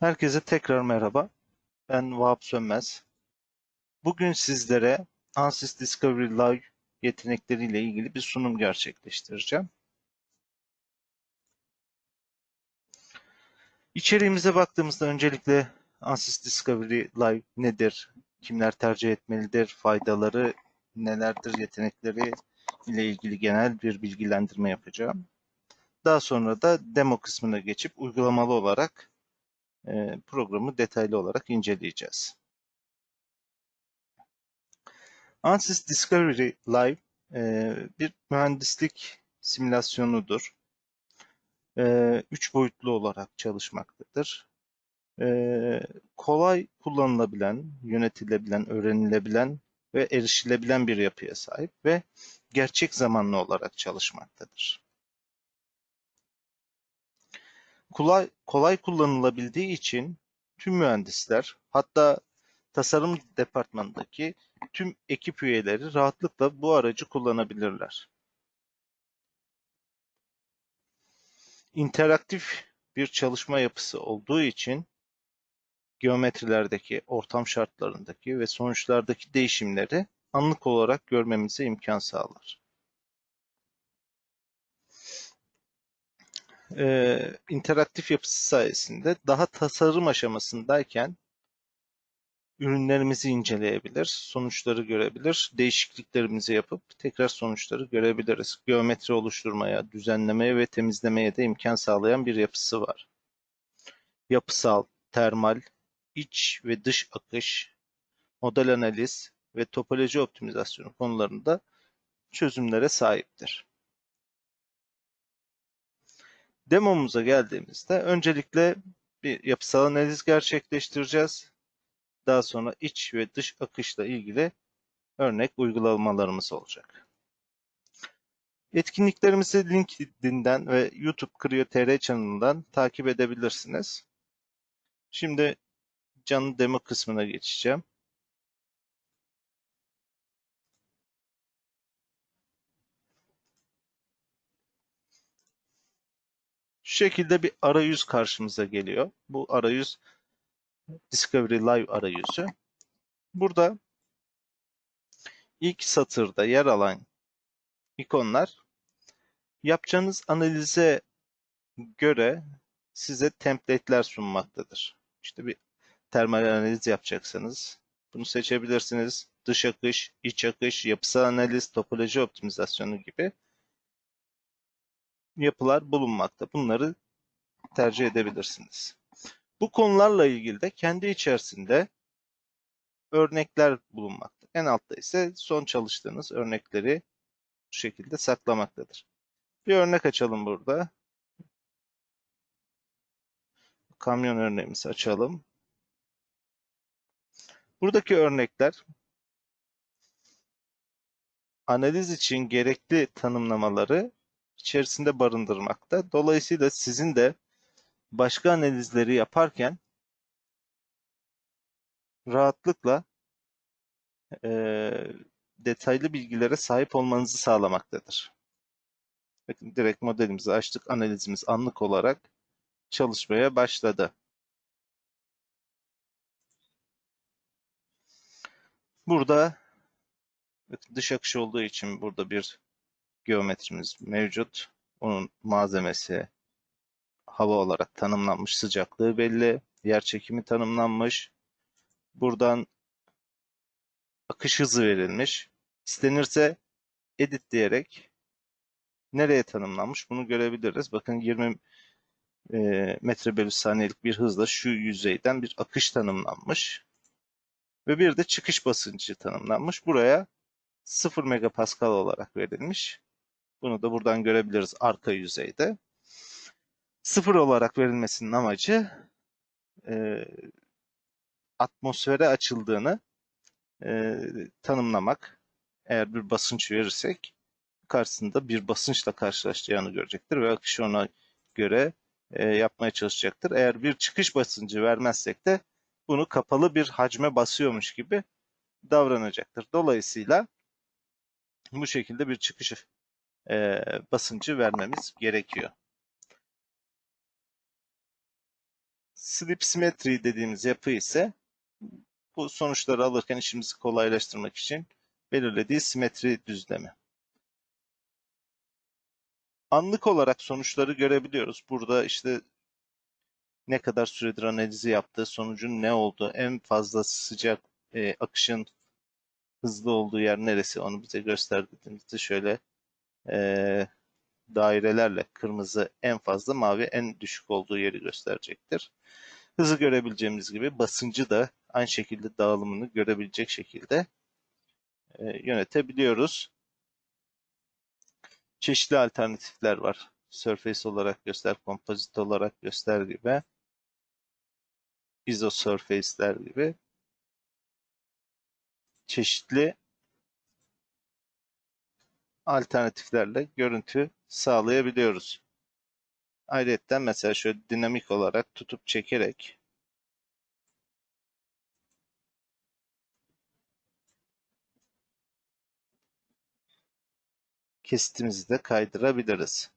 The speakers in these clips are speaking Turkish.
Herkese tekrar merhaba. Ben Vahap Sönmez. Bugün sizlere Ansys Discovery Live yetenekleriyle ilgili bir sunum gerçekleştireceğim. İçeriğimize baktığımızda öncelikle Ansys Discovery Live nedir? Kimler tercih etmelidir? Faydaları nelerdir? Yetenekleri ile ilgili genel bir bilgilendirme yapacağım. Daha sonra da demo kısmına geçip uygulamalı olarak e, programı detaylı olarak inceleyeceğiz. Ansys Discovery Live e, bir mühendislik simülasyonudur. E, üç boyutlu olarak çalışmaktadır. Kolay kullanılabilen, yönetilebilen, öğrenilebilen ve erişilebilen bir yapıya sahip ve gerçek zamanlı olarak çalışmaktadır. Kolay, kolay kullanılabildiği için tüm mühendisler hatta tasarım departmanındaki tüm ekip üyeleri rahatlıkla bu aracı kullanabilirler. İnteraktif bir çalışma yapısı olduğu için geometrilerdeki, ortam şartlarındaki ve sonuçlardaki değişimleri anlık olarak görmemize imkan sağlar. E, interaktif yapısı sayesinde daha tasarım aşamasındayken ürünlerimizi inceleyebilir, sonuçları görebilir, değişikliklerimizi yapıp tekrar sonuçları görebiliriz. Geometri oluşturmaya, düzenlemeye ve temizlemeye de imkan sağlayan bir yapısı var. Yapısal, termal, iç ve dış akış, model analiz ve topoloji optimizasyonu konularında çözümlere sahiptir. Demomuza geldiğimizde öncelikle bir yapısal analiz gerçekleştireceğiz. Daha sonra iç ve dış akışla ilgili örnek uygulamalarımız olacak. Etkinliklerimizi LinkedIn'den ve YouTube Creo.tr kanalından takip edebilirsiniz. Şimdi canlı demo kısmına geçeceğim. Şu şekilde bir arayüz karşımıza geliyor. Bu arayüz Discovery Live arayüzü. Burada ilk satırda yer alan ikonlar yapacağınız analize göre size template'ler sunmaktadır. İşte bir termal analiz yapacaksanız bunu seçebilirsiniz. Dış akış, iç akış, yapısal analiz, topoloji optimizasyonu gibi yapılar bulunmakta. Bunları tercih edebilirsiniz. Bu konularla ilgili de kendi içerisinde örnekler bulunmakta. En altta ise son çalıştığınız örnekleri bu şekilde saklamaktadır. Bir örnek açalım burada. Kamyon örneğimizi açalım. Buradaki örnekler analiz için gerekli tanımlamaları içerisinde barındırmakta. Dolayısıyla sizin de başka analizleri yaparken rahatlıkla e, detaylı bilgilere sahip olmanızı sağlamaktadır. Bakın direkt modelimizi açtık. Analizimiz anlık olarak çalışmaya başladı. Burada dış akış olduğu için burada bir geometrimiz mevcut. Onun malzemesi hava olarak tanımlanmış, sıcaklığı belli, yer çekimi tanımlanmış. Buradan akış hızı verilmiş. İstenirse edit diyerek nereye tanımlanmış bunu görebiliriz. Bakın 20 e, metre bölü saniyelik bir hızla şu yüzeyden bir akış tanımlanmış. Ve bir de çıkış basıncı tanımlanmış. Buraya 0 megapascal olarak verilmiş. Bunu da buradan görebiliriz arka yüzeyde. Sıfır olarak verilmesinin amacı e, atmosfere açıldığını e, tanımlamak. Eğer bir basınç verirsek karşısında bir basınçla karşılaşacağını görecektir ve akışı ona göre e, yapmaya çalışacaktır. Eğer bir çıkış basıncı vermezsek de bunu kapalı bir hacme basıyormuş gibi davranacaktır. Dolayısıyla bu şekilde bir çıkış e, basıncı vermemiz gerekiyor. Sleep symmetry dediğimiz yapı ise bu sonuçları alırken işimizi kolaylaştırmak için belirlediği simetri düzlemi. Anlık olarak sonuçları görebiliyoruz. Burada işte ne kadar süredir analizi yaptığı, sonucun ne olduğu, en fazla sıcak e, akışın hızlı olduğu yer neresi onu bize gösterdiğimizde şöyle e, dairelerle kırmızı en fazla, mavi en düşük olduğu yeri gösterecektir. Hızı görebileceğimiz gibi basıncı da aynı şekilde dağılımını görebilecek şekilde e, yönetebiliyoruz. Çeşitli alternatifler var. Surface olarak göster, kompozit olarak göster gibi. Isosurface'ler gibi. Çeşitli alternatiflerle görüntü sağlayabiliyoruz. Ayrıca mesela şöyle dinamik olarak tutup çekerek kesitimizi de kaydırabiliriz.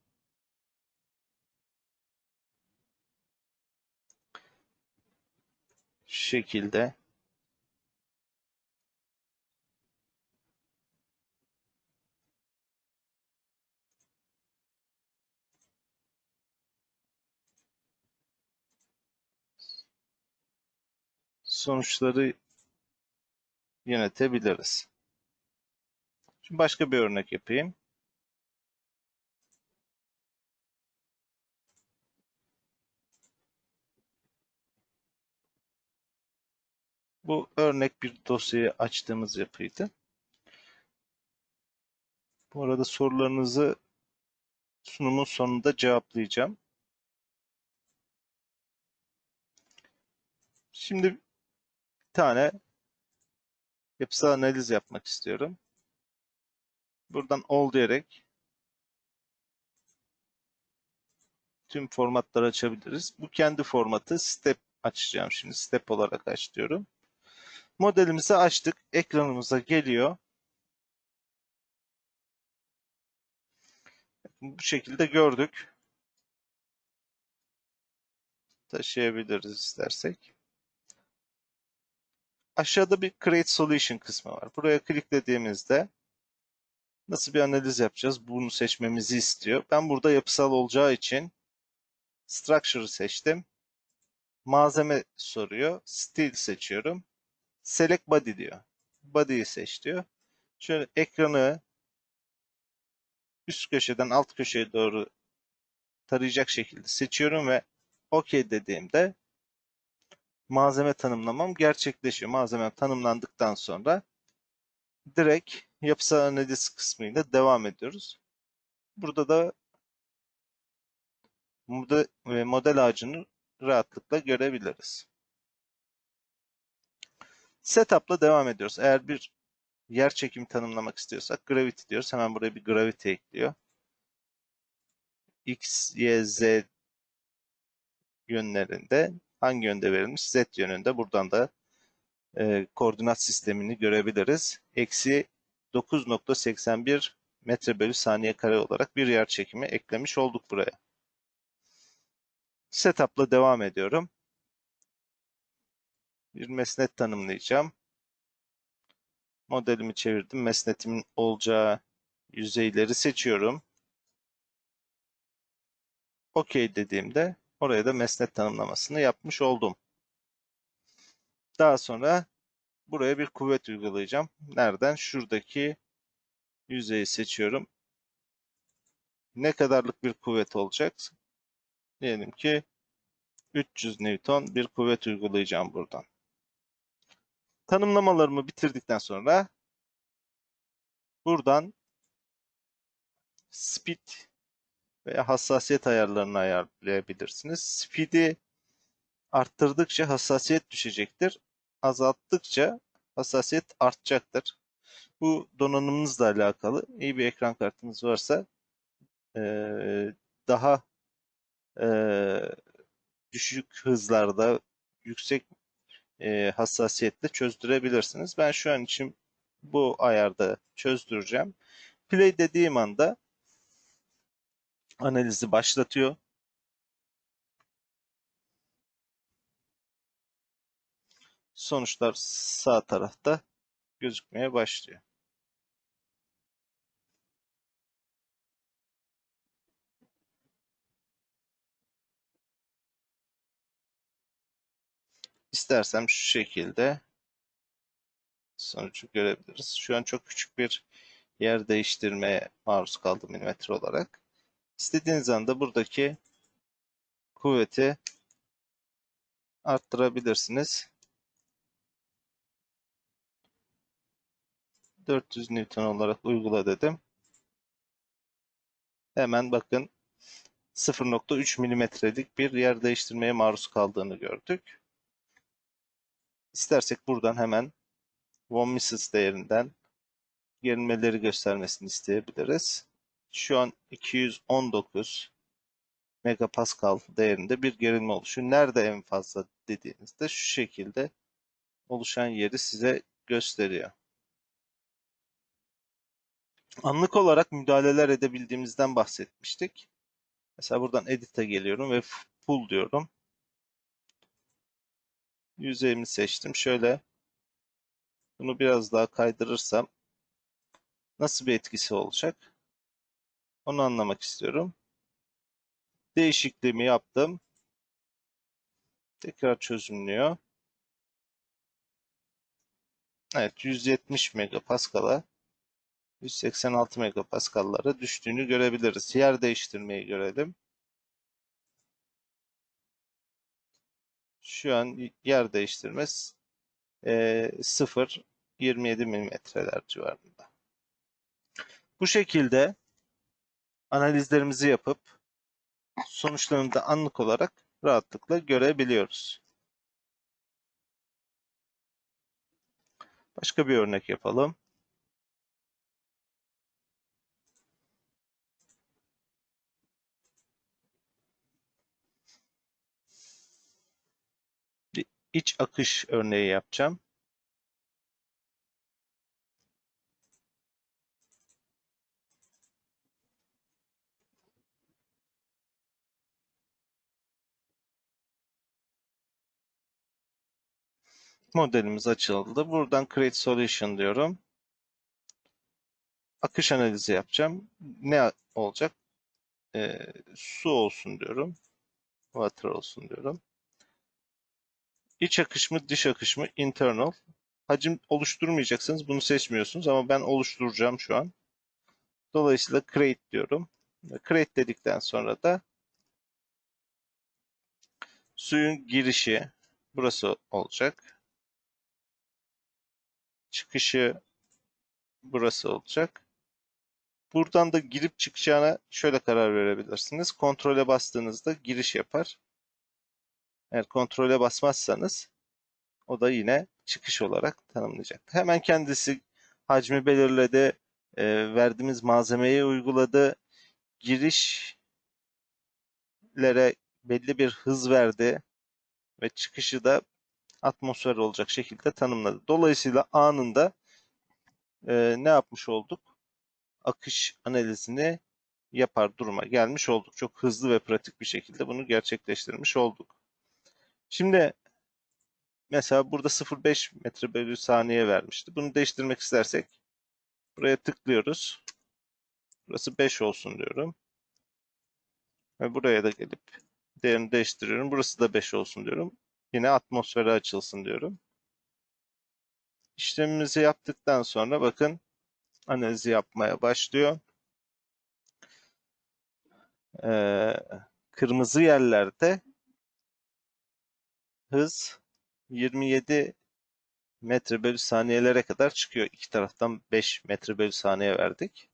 Şu şekilde sonuçları yönetebiliriz. Şimdi başka bir örnek yapayım. Bu örnek bir dosyayı açtığımız yapıydı. Bu arada sorularınızı sunumun sonunda cevaplayacağım. Şimdi tane yapısal analiz yapmak istiyorum. Buradan all diyerek tüm formatları açabiliriz. Bu kendi formatı step açacağım şimdi. Step olarak aç diyorum. Modelimizi açtık. Ekranımıza geliyor. Bu şekilde gördük. Taşıyabiliriz istersek. Aşağıda bir Create Solution kısmı var. Buraya kliklediğimizde nasıl bir analiz yapacağız? Bunu seçmemizi istiyor. Ben burada yapısal olacağı için Structure'ı seçtim. Malzeme soruyor. Steel seçiyorum. Select Body diyor. Body'yi seç diyor. Şöyle ekranı üst köşeden alt köşeye doğru tarayacak şekilde seçiyorum ve OK dediğimde malzeme tanımlamam gerçekleşiyor. Malzeme tanımlandıktan sonra direkt yapısal analiz kısmıyla devam ediyoruz. Burada da model, model ağacını rahatlıkla görebiliriz. Setup'la devam ediyoruz. Eğer bir yer çekimi tanımlamak istiyorsak gravity diyoruz. Hemen buraya bir gravity ekliyor. X, Y, Z yönlerinde hangi yönde verilmiş? Z yönünde. Buradan da e, koordinat sistemini görebiliriz. Eksi 9.81 metre bölü saniye kare olarak bir yer çekimi eklemiş olduk buraya. Setup'la devam ediyorum. Bir mesnet tanımlayacağım. Modelimi çevirdim. Mesnetimin olacağı yüzeyleri seçiyorum. OK dediğimde oraya da mesnet tanımlamasını yapmış oldum. Daha sonra buraya bir kuvvet uygulayacağım. Nereden? Şuradaki yüzeyi seçiyorum. Ne kadarlık bir kuvvet olacak? Diyelim ki 300 Newton bir kuvvet uygulayacağım buradan. Tanımlamalarımı bitirdikten sonra buradan speed veya hassasiyet ayarlarını ayarlayabilirsiniz. Speed'i arttırdıkça hassasiyet düşecektir. Azalttıkça hassasiyet artacaktır. Bu donanımınızla alakalı. İyi bir ekran kartınız varsa daha düşük hızlarda yüksek e, hassasiyetle çözdürebilirsiniz. Ben şu an için bu ayarda çözdüreceğim. Play dediğim anda analizi başlatıyor. sonuçlar sağ tarafta gözükmeye başlıyor. İstersem şu şekilde sonucu görebiliriz. Şu an çok küçük bir yer değiştirmeye maruz kaldım milimetre olarak. İstediğiniz anda buradaki kuvveti arttırabilirsiniz. 400 Newton olarak uygula dedim. Hemen bakın 0.3 milimetrelik bir yer değiştirmeye maruz kaldığını gördük. İstersek buradan hemen von Mises değerinden gerilmeleri göstermesini isteyebiliriz. Şu an 219 megapascal değerinde bir gerilme oluşuyor. Nerede en fazla dediğinizde şu şekilde oluşan yeri size gösteriyor. Anlık olarak müdahaleler edebildiğimizden bahsetmiştik. Mesela buradan Edit'e geliyorum ve Pull diyorum. Yüzeyimi seçtim. Şöyle bunu biraz daha kaydırırsam nasıl bir etkisi olacak? Onu anlamak istiyorum. Değişikliğimi yaptım. Tekrar çözümlüyor. Evet 170 megapascal'a 186 megapascal'lara düştüğünü görebiliriz. Yer değiştirmeyi görelim. Şu an yer değiştirmez e, 0 27 milimetreler civarında. Bu şekilde analizlerimizi yapıp sonuçlarını da anlık olarak rahatlıkla görebiliyoruz. Başka bir örnek yapalım. Bir iç akış örneği yapacağım. Modelimiz açıldı. Buradan Create Solution diyorum. Akış analizi yapacağım. Ne olacak? Ee, su olsun diyorum. Water olsun diyorum. İç akış mı, dış akış mı? Internal. Hacim oluşturmayacaksınız. Bunu seçmiyorsunuz ama ben oluşturacağım şu an. Dolayısıyla create diyorum. Create dedikten sonra da suyun girişi burası olacak çıkışı burası olacak. Buradan da girip çıkacağına şöyle karar verebilirsiniz. Kontrole bastığınızda giriş yapar. Eğer kontrole basmazsanız o da yine çıkış olarak tanımlayacak. Hemen kendisi hacmi belirledi, e, verdiğimiz malzemeyi uyguladı, girişlere belli bir hız verdi ve çıkışı da atmosfer olacak şekilde tanımladı. Dolayısıyla anında e, ne yapmış olduk? Akış analizini yapar duruma gelmiş olduk. Çok hızlı ve pratik bir şekilde bunu gerçekleştirmiş olduk. Şimdi mesela burada 0.5 metre bölü saniye vermişti. Bunu değiştirmek istersek buraya tıklıyoruz. Burası 5 olsun diyorum. Ve buraya da gelip değerini değiştiriyorum. Burası da 5 olsun diyorum. Yine atmosfere açılsın diyorum. İşlemimizi yaptıktan sonra bakın analizi yapmaya başlıyor. Ee, kırmızı yerlerde hız 27 metre bölü saniyelere kadar çıkıyor. İki taraftan 5 metre bölü saniye verdik.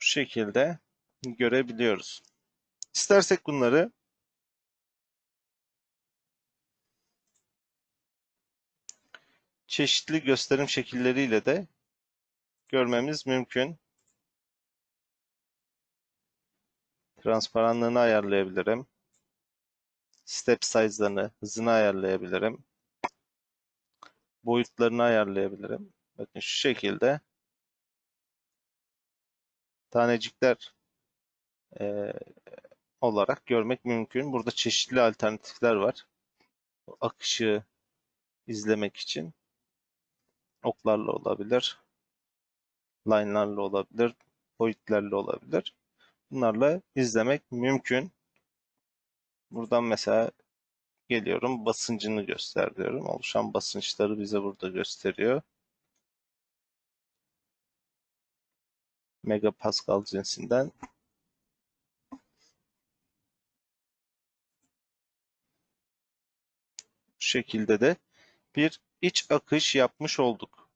Bu şekilde görebiliyoruz. İstersek bunları çeşitli gösterim şekilleriyle de görmemiz mümkün. Transparanlığını ayarlayabilirim. Step size'larını, hızını ayarlayabilirim. Boyutlarını ayarlayabilirim. Bakın şu şekilde tanecikler e, olarak görmek mümkün. Burada çeşitli alternatifler var. Akışı izlemek için oklarla olabilir, line'larla olabilir, boyutlarla olabilir. Bunlarla izlemek mümkün. Buradan mesela geliyorum basıncını göster diyorum. Oluşan basınçları bize burada gösteriyor. Megapascal cinsinden. Şekilde de bir iç akış yapmış olduk.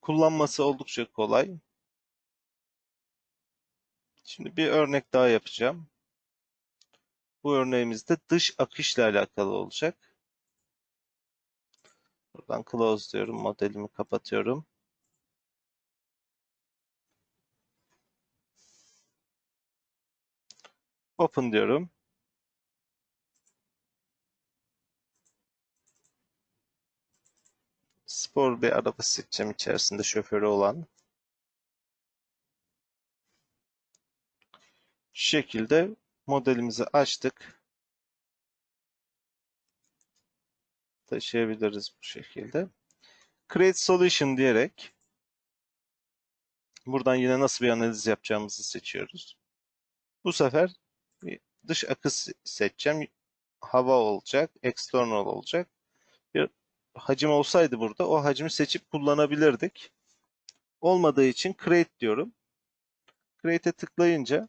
Kullanması oldukça kolay. Şimdi bir örnek daha yapacağım. Bu örneğimizde dış akışla alakalı olacak. Buradan close diyorum. Modelimi kapatıyorum. Open diyorum. Spor bir araba seçeceğim içerisinde şoförü olan. Şu şekilde modelimizi açtık. Taşıyabiliriz bu şekilde. Create Solution diyerek buradan yine nasıl bir analiz yapacağımızı seçiyoruz. Bu sefer dış akış seçeceğim. Hava olacak, external olacak. Hacim olsaydı burada o hacmi seçip kullanabilirdik. Olmadığı için create diyorum. Create'e tıklayınca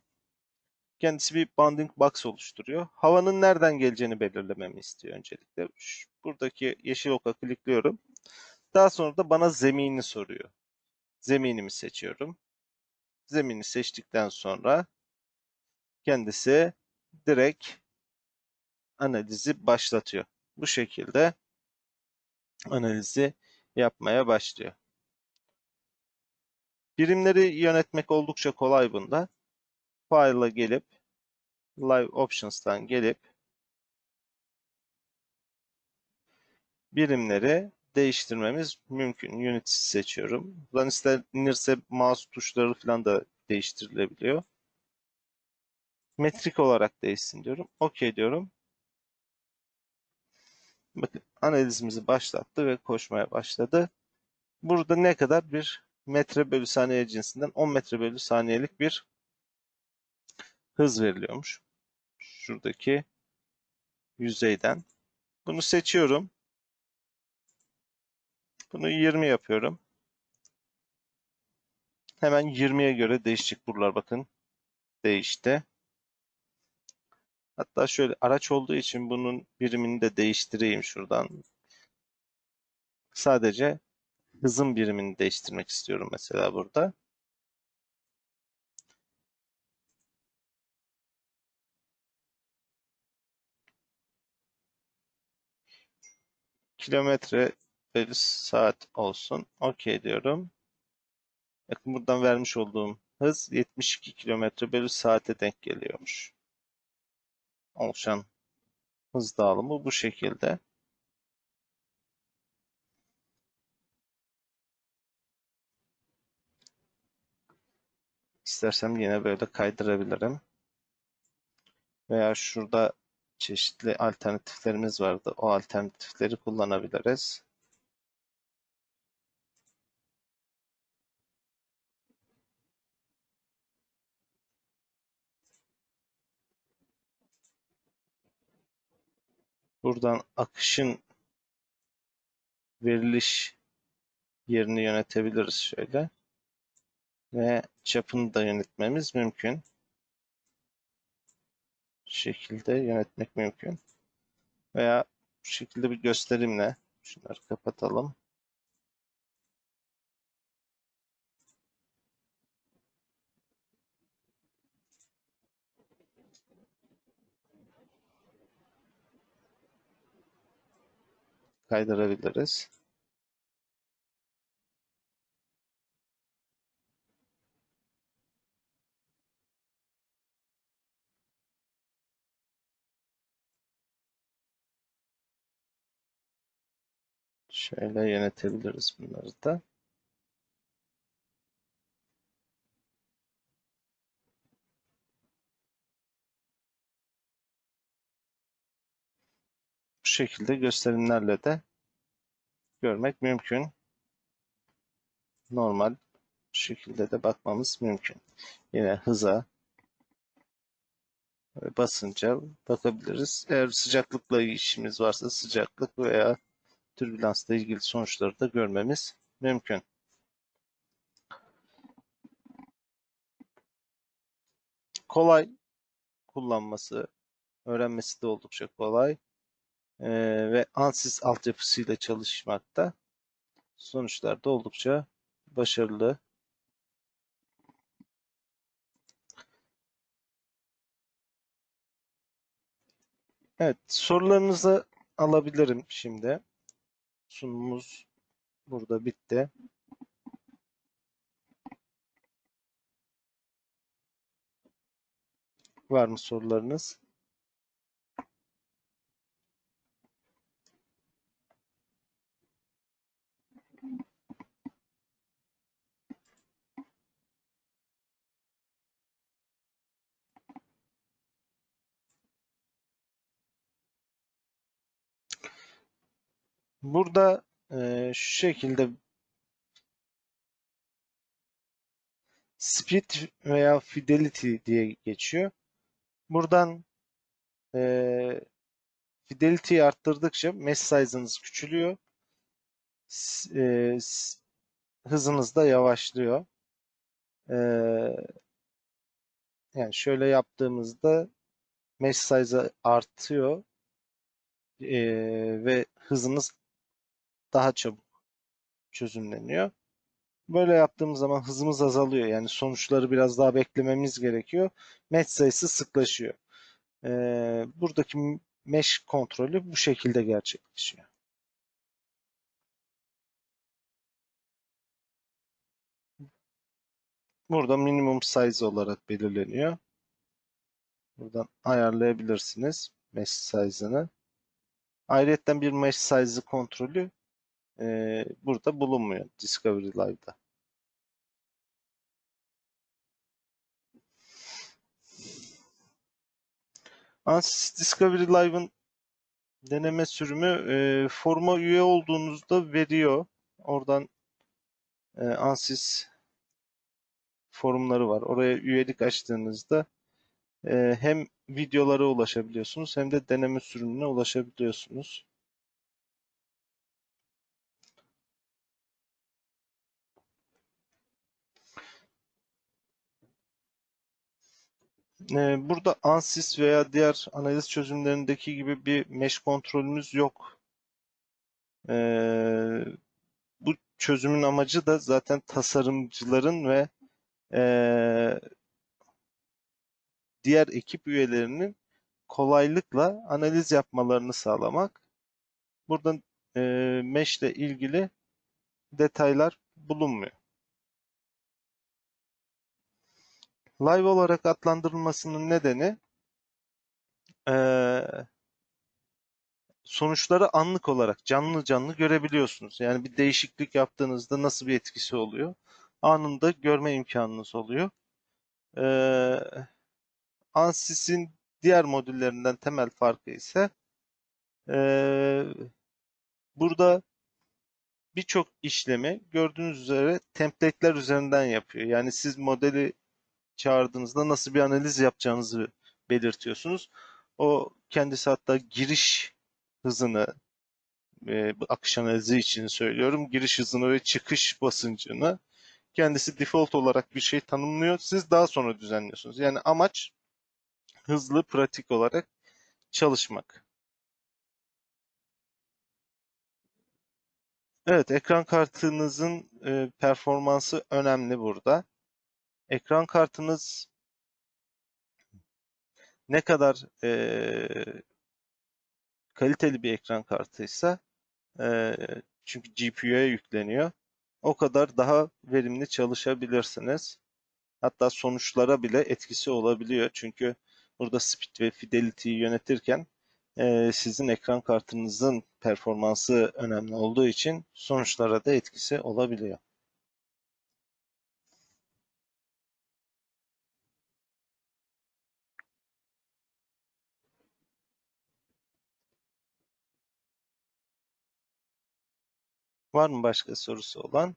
kendisi bir bounding box oluşturuyor. Havanın nereden geleceğini belirlememi istiyor öncelikle. Buradaki yeşil oka klikliyorum. Daha sonra da bana zemini soruyor. Zeminimi seçiyorum. Zemini seçtikten sonra kendisi direkt analizi başlatıyor. Bu şekilde analizi yapmaya başlıyor. Birimleri yönetmek oldukça kolay bunda. File'a gelip Live Options'tan gelip birimleri değiştirmemiz mümkün. Unity seçiyorum. Buradan istenirse mouse tuşları falan da değiştirilebiliyor. Metrik olarak değişsin diyorum. OK diyorum. Bakın analizimizi başlattı ve koşmaya başladı. Burada ne kadar? Bir metre bölü saniye cinsinden 10 metre bölü saniyelik bir hız veriliyormuş. Şuradaki yüzeyden. Bunu seçiyorum. Bunu 20 yapıyorum. Hemen 20'ye göre değişecek buralar bakın. Değişti. Hatta şöyle araç olduğu için bunun birimini de değiştireyim şuradan. Sadece hızın birimini değiştirmek istiyorum mesela burada. Kilometre bölü saat olsun. OK diyorum. Bakın buradan vermiş olduğum hız 72 kilometre bölü saate denk geliyormuş. Oluşan hız dağılımı bu şekilde. İstersem yine böyle kaydırabilirim. Veya şurada çeşitli alternatiflerimiz vardı. O alternatifleri kullanabiliriz. Buradan akışın veriliş yerini yönetebiliriz şöyle. Ve çapını da yönetmemiz mümkün. Şu şekilde yönetmek mümkün. Veya bu şekilde bir gösterimle şunları kapatalım. Kaydırabiliriz. Şöyle yönetebiliriz bunları da. Şekilde gösterimlerle de görmek mümkün. Normal şekilde de bakmamız mümkün. Yine hıza basınca bakabiliriz. Eğer sıcaklıkla işimiz varsa sıcaklık veya türbülansla ilgili sonuçları da görmemiz mümkün. Kolay kullanması, öğrenmesi de oldukça kolay ee, ve ANSYS altyapısıyla çalışmakta sonuçlar da oldukça başarılı. Evet, sorularınızı alabilirim şimdi. Sunumumuz burada bitti. Var mı sorularınız? Burada e, şu şekilde speed veya fidelity diye geçiyor. Buradan e, fidelity'yi arttırdıkça mesh size'ınız küçülüyor. E, hızınız da yavaşlıyor. E, yani şöyle yaptığımızda mesh size artıyor e, ve hızınız daha çabuk çözümleniyor. Böyle yaptığımız zaman hızımız azalıyor. Yani sonuçları biraz daha beklememiz gerekiyor. Mesh sayısı sıklaşıyor. Ee, buradaki mesh kontrolü bu şekilde gerçekleşiyor. Burada minimum size olarak belirleniyor. Buradan ayarlayabilirsiniz mesh size'ını. Ayrıca bir mesh size kontrolü e, burada bulunmuyor Discovery Live'da. Ansys Discovery Live'ın deneme sürümü e, foruma üye olduğunuzda veriyor. Oradan e, Ansys forumları var. Oraya üyelik açtığınızda e, hem videolara ulaşabiliyorsunuz hem de deneme sürümüne ulaşabiliyorsunuz. E, burada Ansys veya diğer analiz çözümlerindeki gibi bir mesh kontrolümüz yok. E, bu çözümün amacı da zaten tasarımcıların ve e, diğer ekip üyelerinin kolaylıkla analiz yapmalarını sağlamak. Buradan e, mesh ile ilgili detaylar bulunmuyor. Live olarak adlandırılmasının nedeni e, sonuçları anlık olarak canlı canlı görebiliyorsunuz. Yani bir değişiklik yaptığınızda nasıl bir etkisi oluyor? Anında görme imkanınız oluyor. Ee, Ansys'in diğer modüllerinden temel farkı ise ee, burada birçok işlemi gördüğünüz üzere template'ler üzerinden yapıyor. Yani siz modeli çağırdığınızda nasıl bir analiz yapacağınızı belirtiyorsunuz. O kendisi hatta giriş hızını e, akış analizi için söylüyorum. Giriş hızını ve çıkış basıncını kendisi default olarak bir şey tanımlıyor. Siz daha sonra düzenliyorsunuz. Yani amaç hızlı, pratik olarak çalışmak. Evet, ekran kartınızın e, performansı önemli burada. Ekran kartınız ne kadar e, kaliteli bir ekran kartıysa e, çünkü GPU'ya yükleniyor. O kadar daha verimli çalışabilirsiniz. Hatta sonuçlara bile etkisi olabiliyor. Çünkü burada speed ve fidelity'yi yönetirken e, sizin ekran kartınızın performansı önemli olduğu için sonuçlara da etkisi olabiliyor. Var mı başka sorusu olan?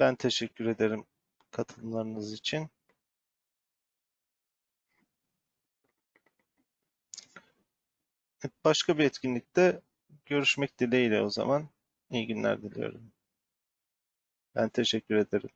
Ben teşekkür ederim katılımlarınız için. Başka bir etkinlikte görüşmek dileğiyle o zaman. İyi günler diliyorum. Ben teşekkür ederim.